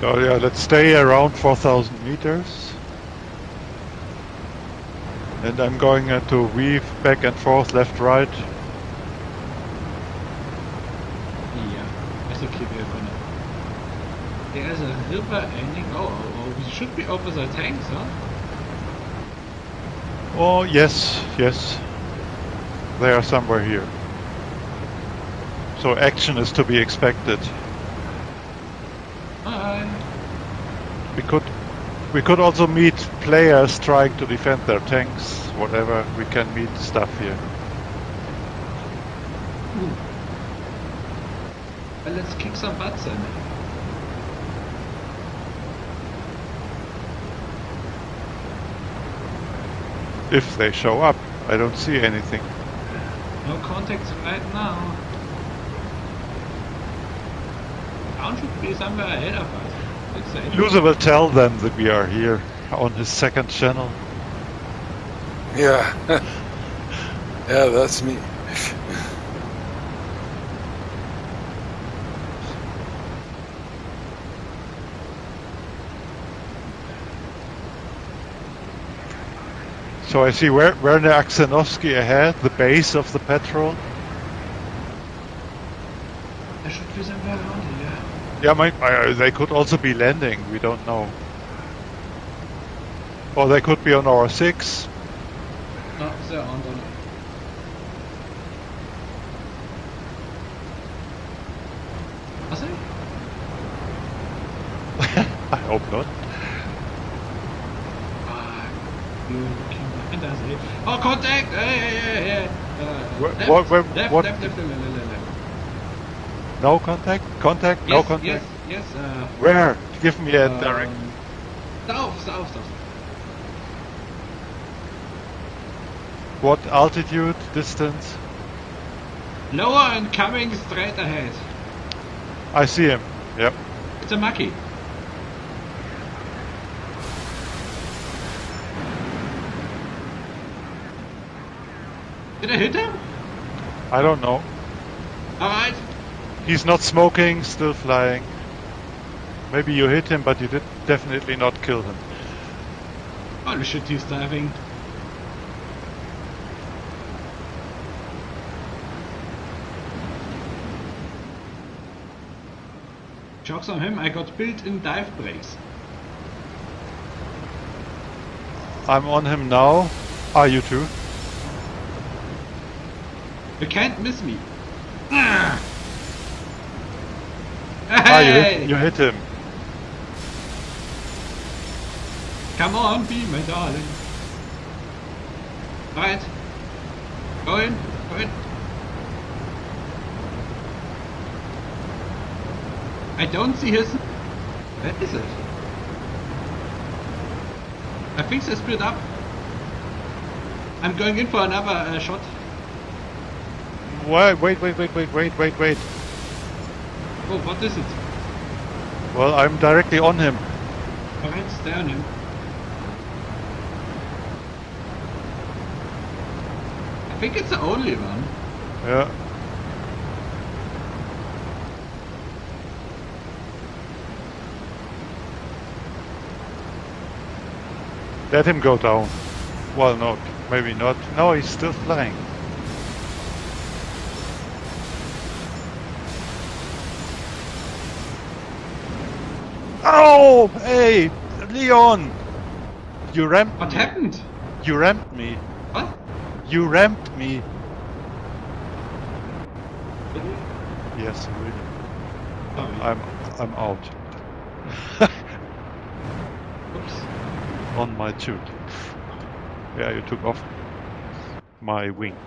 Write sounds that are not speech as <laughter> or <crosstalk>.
So yeah, let's stay around 4,000 meters. And I'm going uh, to weave back and forth, left, right. Yeah, I think we're gonna. There's a river ending. Oh, oh, oh, we should be over the tanks, huh? Oh, yes, yes. They are somewhere here. So action is to be expected. We could we could also meet players trying to defend their tanks, whatever. We can meet stuff here. Ooh. Well, let's kick some butts then. If they show up. I don't see anything. No contacts right now. Town should be somewhere ahead of us. Let's will tell them that we are here on his second channel. Yeah. <laughs> yeah, that's me. So I see Wer- Werner Aksanovsky ahead, the base of the patrol. There should be somewhere around here. Yeah, my, uh, they could also be landing. We don't know. Or they could be on our six. No, they're on the. Are they? I hope not. Ah, you looking behind us? Oh, contact! Hey, hey, hey, hey! Uh, Where- left, what- where- left, what- left, left, left, left, left, left. No contact? Contact? no contact? Yes, yes. Uh, Where? Give me a um, direct. South, south, south. What altitude, distance? Lower and coming straight ahead. I see him. Yep. It's a Macchi. Did I hit him? I don't know. Alright. He's not smoking, still flying. Maybe you hit him, but you did definitely not kill him. Holy shit, he's diving. Jokes on him, I got built-in dive brakes. I'm on him now. Are you too? You can't miss me. Ah, Ah, you hit, you hit him. Come on, be my darling. Right. Go in. Go in. I don't see his... Where is it? I think they split up. I'm going in for another uh, shot. Wait, wait, wait, wait, wait, wait, wait, wait. Oh, what is it? Well, I'm directly on him. Alright, stay on him. I think it's the only one. Yeah. Let him go down. Well, no, maybe not. No, he's still flying. Oh, hey, Leon! You ramped What me. happened? You ramped me. What? You ramped me. Yes, really. Oh, I'm I'm out. <laughs> Oops. On my tube. Yeah, you took off my wing.